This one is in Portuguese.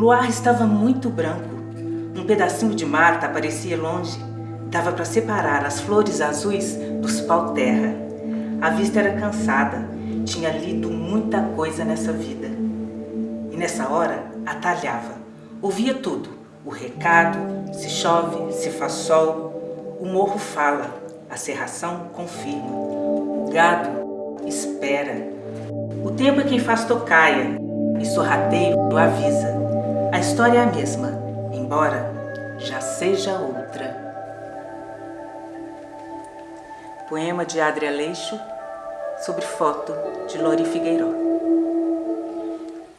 luar estava muito branco. Um pedacinho de mata aparecia longe. Dava para separar as flores azuis dos pau-terra. A vista era cansada. Tinha lido muita coisa nessa vida. E nessa hora, atalhava. Ouvia tudo. O recado, se chove, se faz sol. O morro fala, a serração confirma. O gado espera. O tempo é quem faz tocaia e sorrateiro avisa. A história é a mesma, embora já seja outra. Poema de Adria Leixo sobre foto de Lori Figueiró.